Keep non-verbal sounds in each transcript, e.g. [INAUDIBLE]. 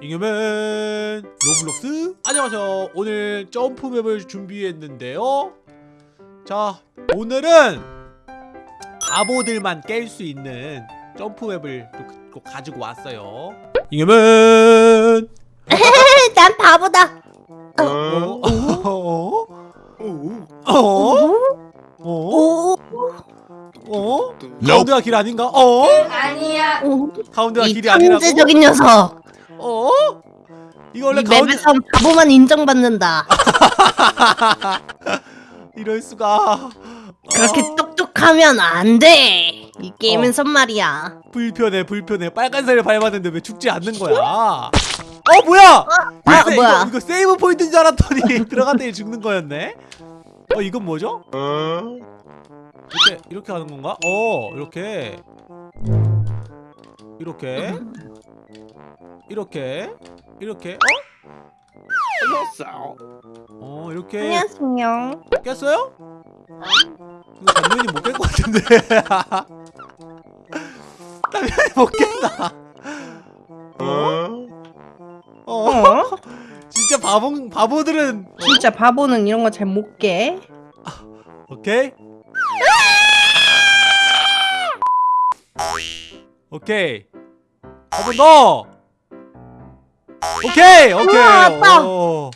잉여맨 로블록스 안녕하세요 오늘 점프맵을 준비했는데요 자 오늘은 바보들만 깰 수 있는 점프맵을 또 그- 또 가지고 왔어요 잉여맨 [LAUGHS] 난 바보다. 어? 어? 어? 어? 어? 오, 어? 가운데가 길 아닌가? 어? 아니야. 오, 가운데가 이 길이 아니라고? 천재적인 녀석. 어? 이거 원래 이 가운데 맵에서 바보만 인정받는다. [LAUGHS] 이럴 수가 그렇게 어, 똑똑하면 안 돼. 이 게임에서 말이야. 불편해 불편해 빨간색을 밟았는데 왜 죽지 않는 거야 어 뭐야 이거, 아, 세- 뭐야? 이거, 이거 세이브 포인트인 줄 알았더니 [LAUGHS] 들어갔더니 죽는 거였네 어 이건 뭐죠? 이렇게 이렇게 하는 건가? 어 이렇게 이렇게 이렇게 이렇게 어? 어 이렇게 안녕하세요. 깼어요? 이거 당연히 못깰 것 같은데 [LAUGHS] 당연히 못 깬다 어? 어? [LAUGHS] 진짜 바보, 바보들은 어? 진짜 바보는 이런 거 잘 못 깨. 오케이 오케이 한번 더 오케이 오케이 우와, 왔다. 오.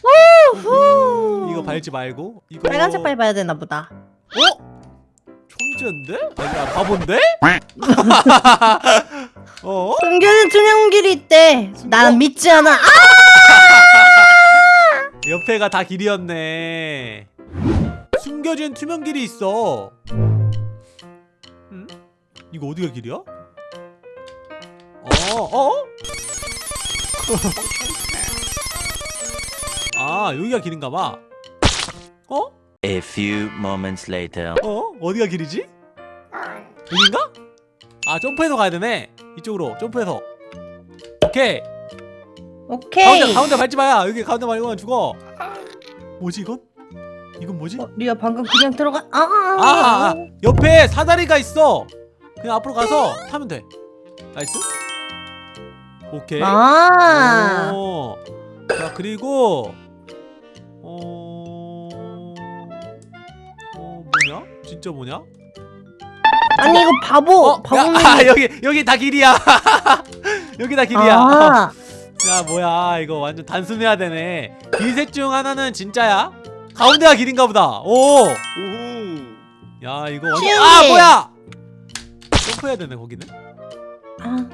후. 이거 밟지 말고 이거 빨간색 밟아야 되나 보다. 어? 천재인데? 아니야 바본데? [LAUGHS] 어? 숨겨진 투명 길이 있대. 숨- 난 어? 믿지 않아. 아! 옆에가 다 길이었네 숨겨진 투명 길이 있어 응? 이거 어디가 길이야? 어? 어? 아 여기가 길인가봐 어? A few moments later. 어? 어디가 길이지? 여긴가? 아 점프해서 가야 되네 이쪽으로 점프해서 오케이 오케이. 가운데 가운데 밟지 마야 여기 가운데 밟으면 죽어 뭐지 이건? 이건 뭐지? 어, 리아 방금 그냥 들어가. 아, 아, 아, 아 옆에 사다리가 있어 그냥 앞으로 가서 타면 돼 나이스 오케이 아. 오. 자 그리고 어... 어 뭐냐? 진짜 뭐냐? 아니 이거 바보. 어? 바보는. 야, 아, 여기 여기 다 길이야 [LAUGHS] 여기 다 길이야 아. 야 뭐야 이거 완전 단순해야 되네 길 셋 중 하나는 진짜야? 가운데가 길인가 보다 오! 야 이거 완전 아 길. 뭐야 점프해야 되네 거기는 아.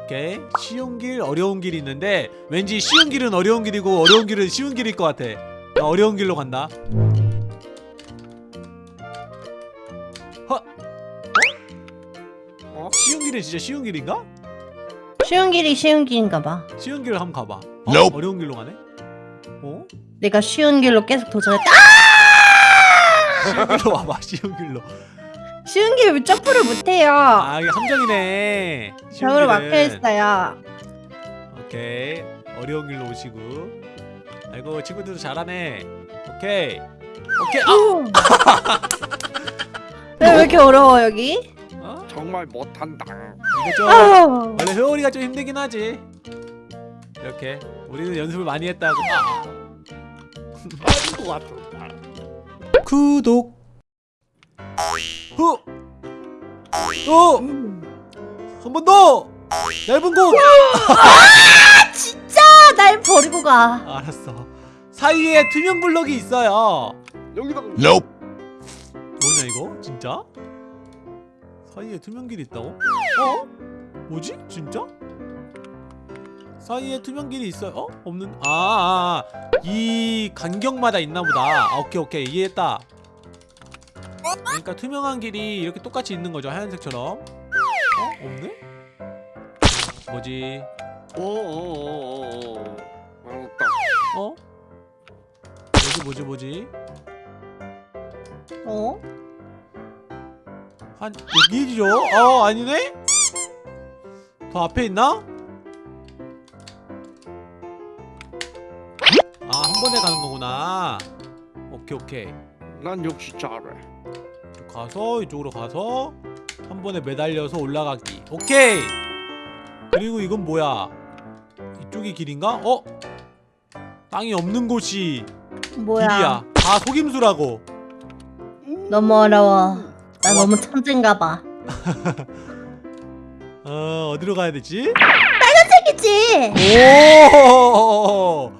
오케이 쉬운 길 어려운 길이 있는데 왠지 쉬운 길은 어려운 길이고 어려운 길은 쉬운 길일 것 같아 나 어려운 길로 간다 허? 어? 쉬운 길은 진짜 쉬운 길인가? 쉬운 길이 쉬운 길인가 봐. 쉬운 길로 한번 가봐 어? Nope. 어려운 길로 가네? 어? 내가 쉬운 길로 계속 도전했다. 쉬운 길로 와봐 쉬운 길로 쉬운 길왜 점프를 못해요? 아 이게 함정이네 벽으로 길은. 막혀 있어요. 오케이 어려운 길로 오시고 아이고 친구들도 잘하네 오케이 오케이 아! [LAUGHS] 왜, 왜 이렇게 어려워 여기? 어? 정말 못한다. 이거 좀 아. 원래 회오리가 좀 힘들긴 하지 이렇게 우리는 연습을 많이 했다고 아. 아닌 것 같아. 구독 후 어! 한 번 더! 얇은 곳! 진짜 날 버리고 가. 알았어 사이에 투명 블럭이 있어요 여기다가 Nope. 뭐냐 이거? 진짜? 사이에 투명 길이 있다고? 어? 뭐지? 진짜? 사이에 투명 길이 있어요? 어? 없는? 아, 아, 아. 이 간격마다 있나 보다. 아, 오케이, 오케이. 이해했다. 그러니까 투명한 길이 이렇게 똑같이 있는 거죠. 하얀색처럼. 어? 없네? 뭐지? 오오오오오. 알았다. 어? 뭐지, 뭐지, 뭐지? 어? 한 여기죠? 어 아니네? 더 앞에 있나? 아 한 번에 가는 거구나 오케이 오케이 난 역시 잘해. 가서 이쪽으로 가서 한 번에 매달려서 올라가기 오케이 그리고 이건 뭐야 이쪽이 길인가? 어? 땅이 없는 곳이 뭐야? 길이야 다 속임수라고 너무 어려워. 나 너무 천재인가 봐. [LAUGHS] 어 어디로 가야 되지? 책이지. 오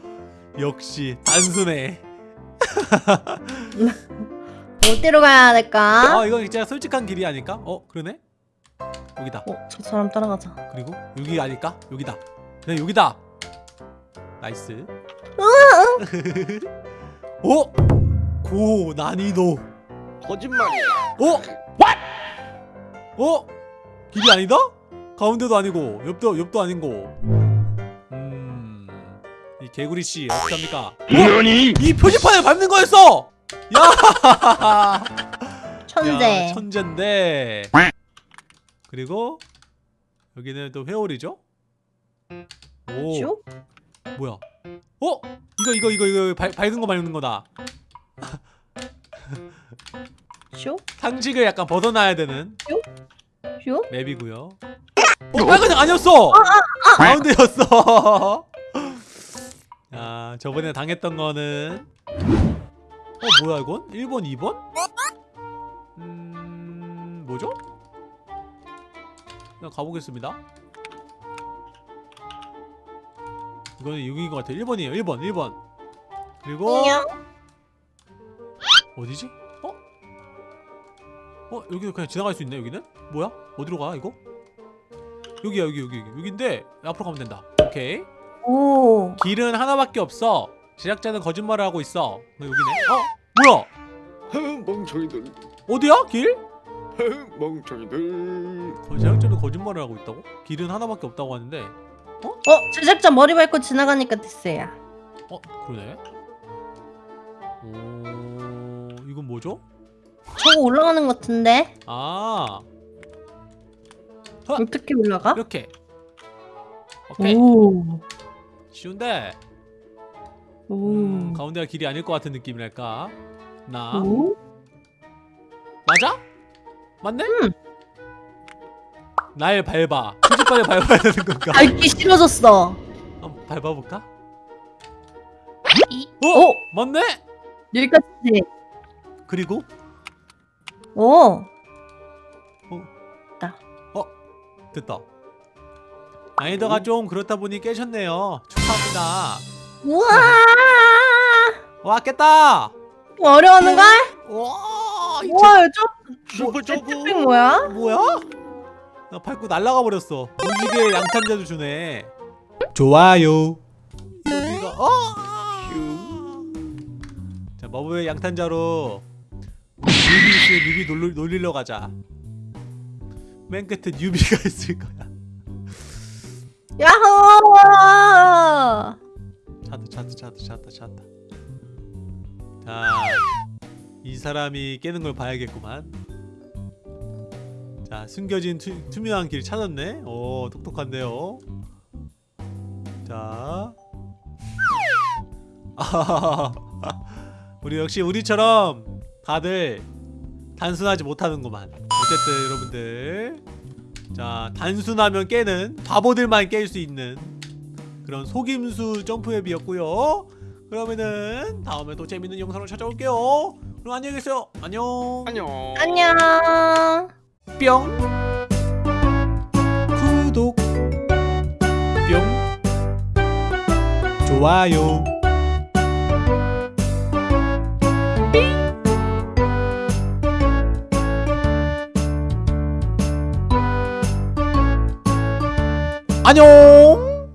역시 단순해 [LAUGHS] 어디로 가야 될까? 아 이건 진짜 솔직한 길이 아닐까? 어 그러네 여기다 어, 저 사람 따라가자. 그리고 여기 아닐까? 여기다 네 여기다 나이스 오! [LAUGHS] 고 난이도 거짓말이야. 어? 어? 길이 아니다? 가운데도 아니고 옆도 옆도 아닌 거. 음. 이 개구리 씨 어떻게 합니까? 어? 이 표지판을 밟는 거였어. 야! 천재. 야, 천재인데. 그리고 여기는 또 회오리죠? 오. 슉? 뭐야? 어? 이거 이거 이거 이거 발, 밝은 거 밟는 거다. 슉? 상식을 약간 벗어나야 되는 슉? 맵이고요. 어, 빨간색 아니었어. 가운데였어. [LAUGHS] 아, 저번에 당했던 거는 어 뭐야 이건? 1번, 2번? 음, 뭐죠? 그냥 가보겠습니다. 이거는 6인 것 같아. 1번이에요. 1번, 1번. 그리고 안녕. 어디지? 어? 어 여기도 그냥 지나갈 수 있네 여기는? 뭐야? 어디로 가 이거? 여기야 여기 여기 여기 여기인데 앞으로 가면 된다 오케이 오. 길은 하나밖에 없어 제작자는 거짓말을 하고 있어 어, 여기네 어? 뭐야? 흥, 멍청이들. 어디야 길? 흥, 멍청이들. 거- 제작자는 거짓말을 하고 있다고? 길은 하나밖에 없다고 하는데 어, 제작자 머리 밟고 지나가니까 됐어요. 어? 그러네 오... 이건 뭐죠? 저거 올라가는 것 같은데? 아 어? 어떻게 올라가? 이렇게 오케이 오. 쉬운데 오. 음, 가운데가 길이 아닐 것 같은 느낌이랄까 나 오? 맞아? 맞네? 응. 날 밟아 표지판에 밟아야 되는 건가? 밟기 싫어졌어. 한번 밟아볼까? 이. 어? 오. 맞네? 여기까지 돼. 그리고 오. 됐다 난이도가 좀 그렇다 보니 깨셨네요 축하합니다 우와. 와 깼다 어려워하는 걸? 와 우와, 저 슈퍼 저거. jetpack 뭐야? 뭐야? 나 밟고 날아가 버렸어 무지개 양탄자도 주네 좋아요 여기가 어? 자 마법의 양탄자로 newbie 있으면 newbie 놀리, 놀리러 가자 맨 끝에 newbie가 [LAUGHS] 있을 거야 야호! 찾다 찾다 찾다 찾다 찾다 자이 사람이 깨는 걸 봐야겠구만. 자 숨겨진 투, 투명한 길 찾았네. 오 똑똑한데요? 자. 우리 역시 우리처럼 다들 단순하지 못하는구만. 어쨌든 여러분들. 자 단순하면 깨는 바보들만 깰 수 있는 그런 속임수 점프앱이었고요. 그러면은 다음에 또 재밌는 영상으로 찾아올게요. 그럼 안녕히 계세요. 안녕. 안녕. 안녕. 뿅. 구독. 뿅. 좋아요. 안녕